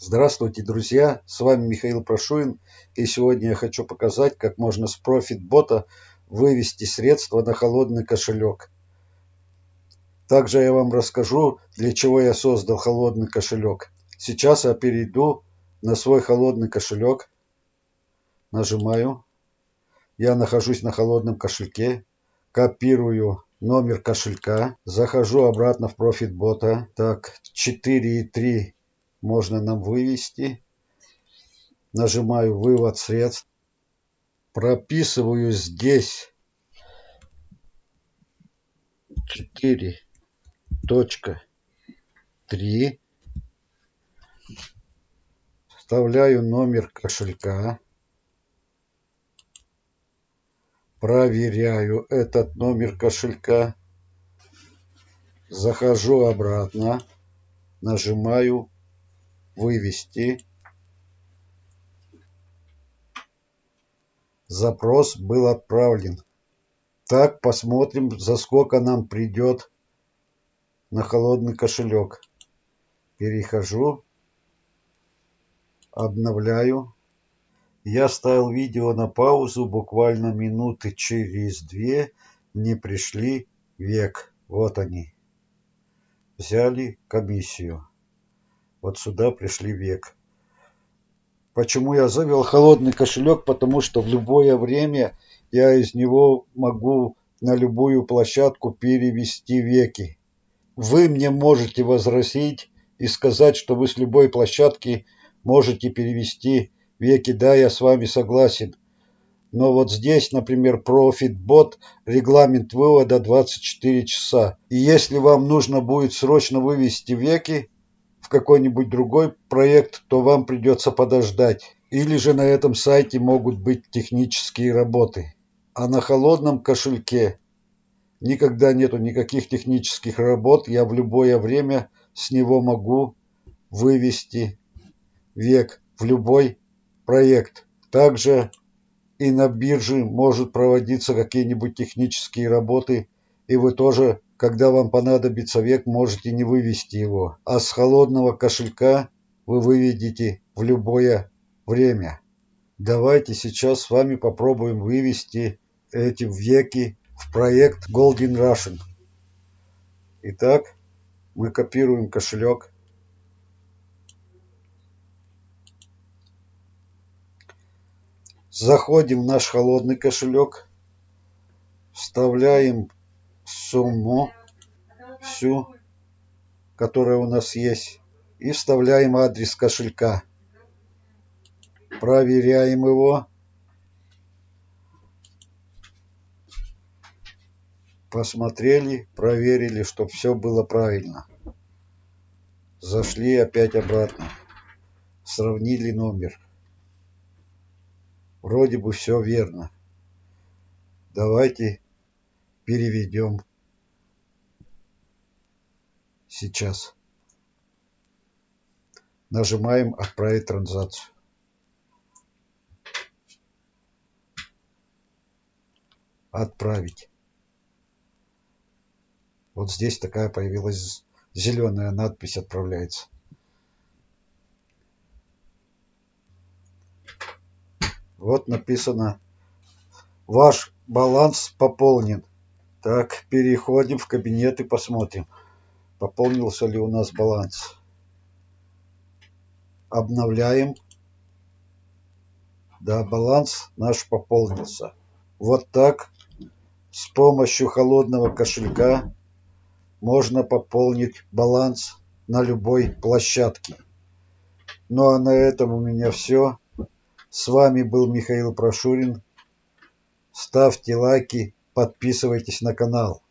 Здравствуйте, друзья! С вами Михаил Прошуин, и сегодня я хочу показать, как можно с профитбота вывести средства на холодный кошелек. Также я вам расскажу, для чего я создал холодный кошелек. Сейчас я перейду на свой холодный кошелек, нажимаю, я нахожусь на холодном кошельке, копирую номер кошелька, захожу обратно в профитбота, так, 4,3 можно нам вывести. Нажимаю «Вывод средств». Прописываю здесь 4.3. Вставляю номер кошелька. Проверяю этот номер кошелька. Захожу обратно. Нажимаю вывести. Запрос был отправлен. Так, посмотрим, за сколько нам придет на холодный кошелек. Перехожу, обновляю. Я ставил видео на паузу, буквально минуты через две мне пришли век. Вот они. Взяли комиссию. Вот сюда пришли век. Почему я завел холодный кошелек? Потому что в любое время я из него могу на любую площадку перевести веки. Вы мне можете возразить и сказать, что вы с любой площадки можете перевести веки. Да, я с вами согласен. Но вот здесь, например, ProfitBot, регламент вывода 24 часа. И если вам нужно будет срочно вывести веки, в какой-нибудь другой проект, то вам придется подождать. Или же на этом сайте могут быть технические работы. А на холодном кошельке никогда нету никаких технических работ. Я в любое время с него могу вывести век в любой проект. Также и на бирже может проводиться какие-нибудь технические работы, и вы тоже когда вам понадобится век, можете не вывести его, а с холодного кошелька вы выведете в любое время. Давайте сейчас с вами попробуем вывести эти веки в проект Golden Russian. Итак, мы копируем кошелек. Заходим в наш холодный кошелек, вставляем сумму всю, которая у нас есть, и вставляем адрес кошелька. Проверяем его. Посмотрели, проверили, чтобы все было правильно. Зашли опять обратно. Сравнили номер. Вроде бы все верно. Давайте переведем сейчас. Нажимаем «Отправить транзакцию». Отправить. Вот здесь такая появилась зеленая надпись «Отправляется». Вот написано «Ваш баланс пополнен». Так, переходим в кабинет и посмотрим, пополнился ли у нас баланс. Обновляем. Да, баланс наш пополнился. Вот так с помощью холодного кошелька можно пополнить баланс на любой площадке. Ну а на этом у меня все. С вами был Михаил Прошурин. Ставьте лайки, подписывайтесь на канал.